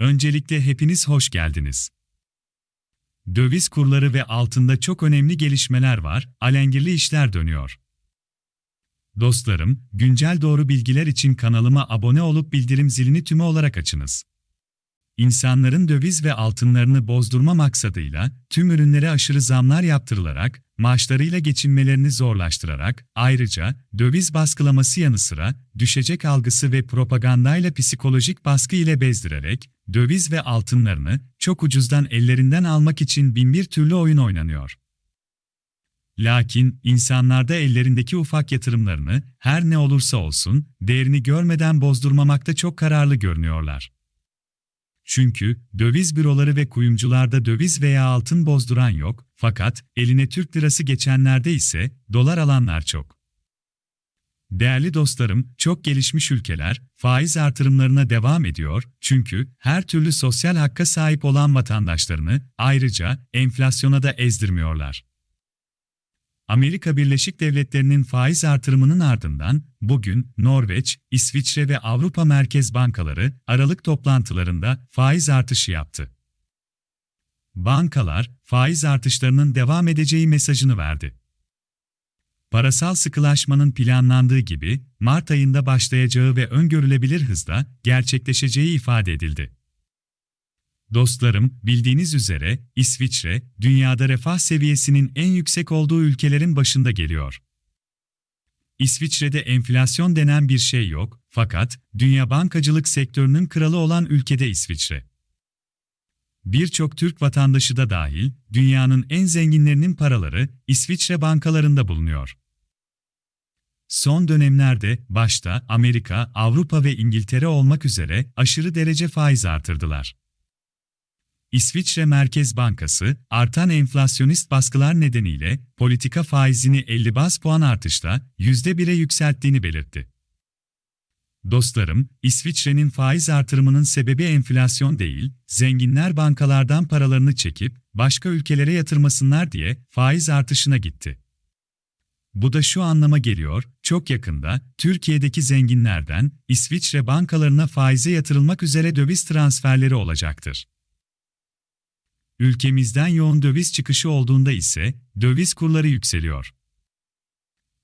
Öncelikle hepiniz hoş geldiniz. Döviz kurları ve altında çok önemli gelişmeler var, alengirli işler dönüyor. Dostlarım, güncel doğru bilgiler için kanalıma abone olup bildirim zilini tümü olarak açınız. İnsanların döviz ve altınlarını bozdurma maksadıyla tüm ürünlere aşırı zamlar yaptırılarak, maaşlarıyla geçinmelerini zorlaştırarak, ayrıca döviz baskılaması yanı sıra düşecek algısı ve propagandayla psikolojik baskı ile bezdirerek döviz ve altınlarını çok ucuzdan ellerinden almak için binbir türlü oyun oynanıyor. Lakin insanlarda ellerindeki ufak yatırımlarını her ne olursa olsun değerini görmeden bozdurmamakta çok kararlı görünüyorlar. Çünkü döviz büroları ve kuyumcularda döviz veya altın bozduran yok, fakat eline Türk lirası geçenlerde ise dolar alanlar çok. Değerli dostlarım, çok gelişmiş ülkeler faiz artırımlarına devam ediyor çünkü her türlü sosyal hakka sahip olan vatandaşlarını ayrıca enflasyona da ezdirmiyorlar. Amerika Birleşik Devletleri'nin faiz artırımının ardından bugün Norveç, İsviçre ve Avrupa Merkez Bankaları Aralık toplantılarında faiz artışı yaptı. Bankalar faiz artışlarının devam edeceği mesajını verdi. Parasal sıkılaşmanın planlandığı gibi Mart ayında başlayacağı ve öngörülebilir hızda gerçekleşeceği ifade edildi. Dostlarım, bildiğiniz üzere İsviçre, dünyada refah seviyesinin en yüksek olduğu ülkelerin başında geliyor. İsviçre'de enflasyon denen bir şey yok, fakat dünya bankacılık sektörünün kralı olan ülkede İsviçre. Birçok Türk vatandaşı da dahil, dünyanın en zenginlerinin paraları İsviçre bankalarında bulunuyor. Son dönemlerde başta Amerika, Avrupa ve İngiltere olmak üzere aşırı derece faiz artırdılar. İsviçre Merkez Bankası, artan enflasyonist baskılar nedeniyle politika faizini 50 bas puan artışla %1'e yükselttiğini belirtti. Dostlarım, İsviçre'nin faiz artırımının sebebi enflasyon değil, zenginler bankalardan paralarını çekip başka ülkelere yatırmasınlar diye faiz artışına gitti. Bu da şu anlama geliyor, çok yakında Türkiye'deki zenginlerden İsviçre bankalarına faize yatırılmak üzere döviz transferleri olacaktır. Ülkemizden yoğun döviz çıkışı olduğunda ise döviz kurları yükseliyor.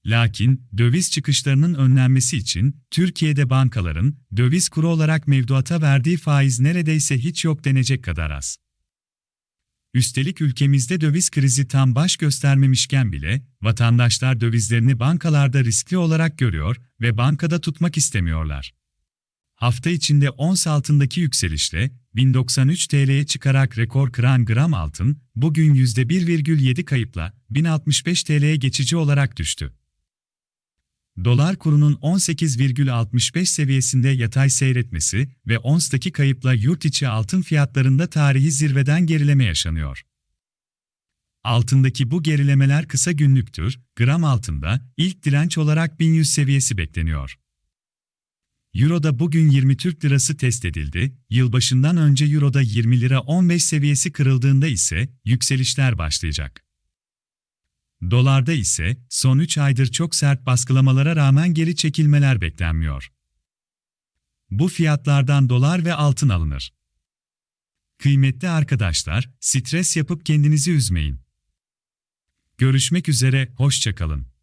Lakin döviz çıkışlarının önlenmesi için Türkiye'de bankaların döviz kuru olarak mevduata verdiği faiz neredeyse hiç yok denecek kadar az. Üstelik ülkemizde döviz krizi tam baş göstermemişken bile vatandaşlar dövizlerini bankalarda riskli olarak görüyor ve bankada tutmak istemiyorlar. Hafta içinde ons altındaki yükselişle 1093 TL'ye çıkarak rekor kıran gram altın, bugün %1,7 kayıpla 1065 TL'ye geçici olarak düştü. Dolar kurunun 18,65 seviyesinde yatay seyretmesi ve onstaki kayıpla yurt içi altın fiyatlarında tarihi zirveden gerileme yaşanıyor. Altındaki bu gerilemeler kısa günlüktür, gram altında ilk direnç olarak 1100 seviyesi bekleniyor. Euro'da bugün 20 Türk Lirası test edildi, yılbaşından önce Euro'da 20 lira 15 seviyesi kırıldığında ise yükselişler başlayacak. Dolarda ise son 3 aydır çok sert baskılamalara rağmen geri çekilmeler beklenmiyor. Bu fiyatlardan dolar ve altın alınır. Kıymetli arkadaşlar, stres yapıp kendinizi üzmeyin. Görüşmek üzere, hoşçakalın.